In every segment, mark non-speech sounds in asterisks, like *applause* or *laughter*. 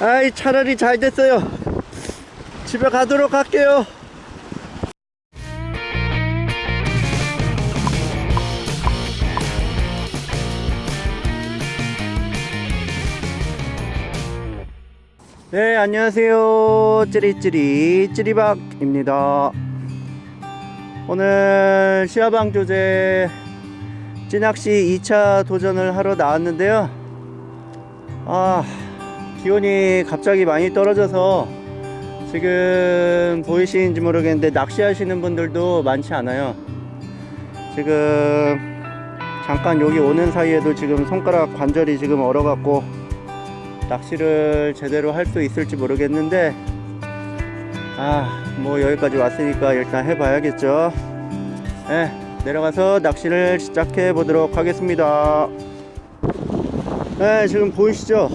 아이 차라리 잘 됐어요. 집에 가도록 할게요. 네 안녕하세요. 찌리찌리 찌리박입니다. 오늘 시야방 조제 찌낚시 2차 도전을 하러 나왔는데요. 아 기온이 갑자기 많이 떨어져서 지금 보이시는지 모르겠는데 낚시하시는 분들도 많지 않아요. 지금 잠깐 여기 오는 사이에도 지금 손가락 관절이 지금 얼어 갖고 낚시를 제대로 할 수 있을지 모르겠는데 아 뭐 여기까지 왔으니까 일단 해봐야겠죠. 네, 내려가서 낚시를 시작해 보도록 하겠습니다. 네 지금 보이시죠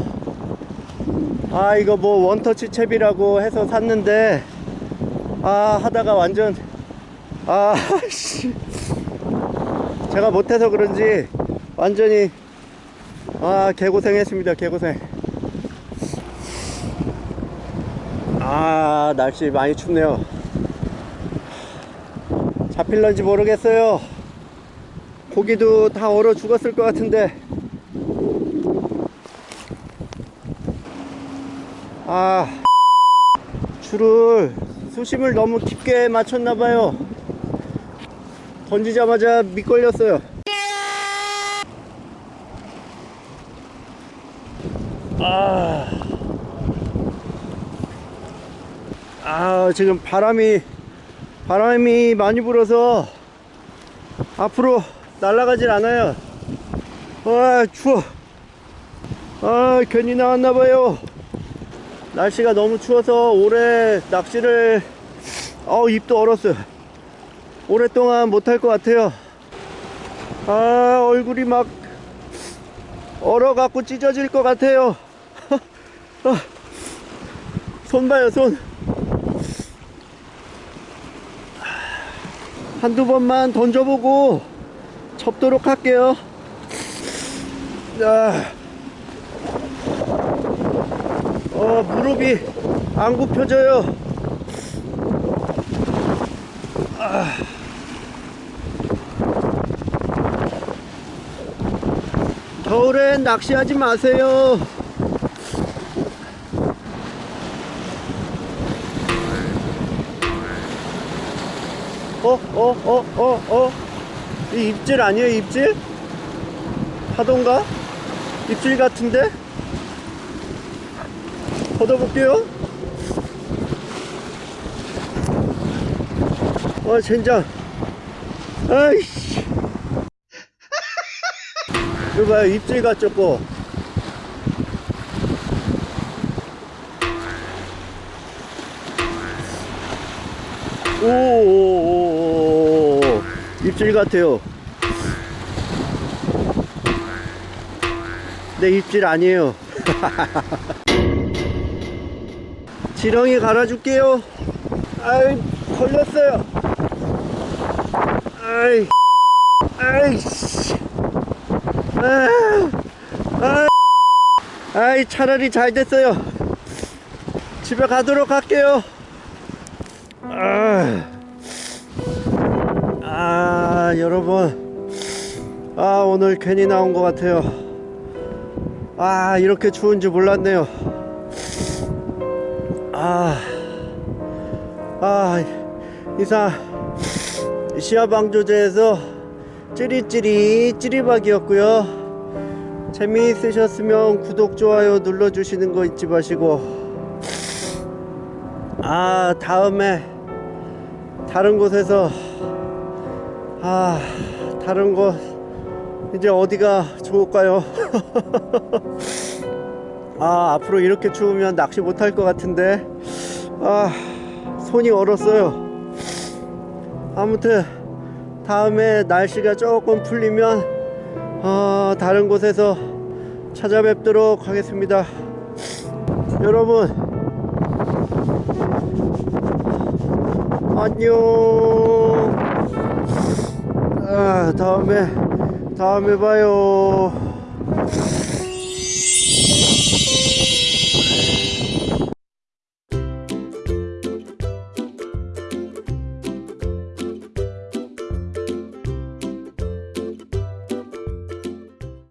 아 이거 뭐 원터치 채비라고 해서 샀는데 아 하다가 완전 *laughs* 아씨. 제가 못해서 그런지 완전히 아 개고생했습니다 개고생. 아 날씨 많이 춥네요. 잡힐런지 모르겠어요. 고기도 다 얼어 죽었을 것 같은데 아 줄을 수심을 너무 깊게 맞췄나봐요. 던지자마자 미끌렸어요. 아, 아 지금 바람이 바람이 많이 불어서 앞으로 날아가질 않아요. 아 추워. 아 괜히 나왔나봐요 날씨가 너무 추워서 올해 낚시를 어 입도 얼었어요. 오랫동안 못할 것 같아요. 아 얼굴이 막 얼어갖고 찢어질 것 같아요. *laughs* 아, 손 봐요 손. 한두 번만 던져보고 접도록 할게요. 아, 어, 무릎이 안 굽혀져요 아. 겨울엔 낚시하지 마세요 어, 어, 어, 어, 어. 이 입질 아니에요, 입질? 파동가? 입질 같은데? 걷어볼게요. 와, 젠장. 아이씨. 이거 봐요, 입질 같죠, 거. 오오오오 입질 같아요 네 입질 아니에요 *laughs* 지렁이 갈아줄게요. 아이 걸렸어요. 아이 아이씨. 아, 아, 아이 차라리 잘 됐어요. 집에 가도록 할게요. 아, 아 여러분. 아 오늘 괜히 나온 것 같아요. 아 이렇게 추운지 몰랐네요 아, 아 이상 시야방조제에서 찌리찌리 찌리박이었고요. 재미있으셨으면 구독 좋아요 눌러주시는 거 잊지 마시고. 아 다음에 다른 곳에서 아 다른 곳 이제 어디가 좋을까요 *laughs* 아 앞으로 이렇게 추우면 낚시 못할 것 같은데. 아 손이 얼었어요. 아무튼 다음에 날씨가 조금 풀리면 어, 다른 곳에서 찾아뵙도록 하겠습니다. 여러분 안녕. 아 다음에 다음에 봐요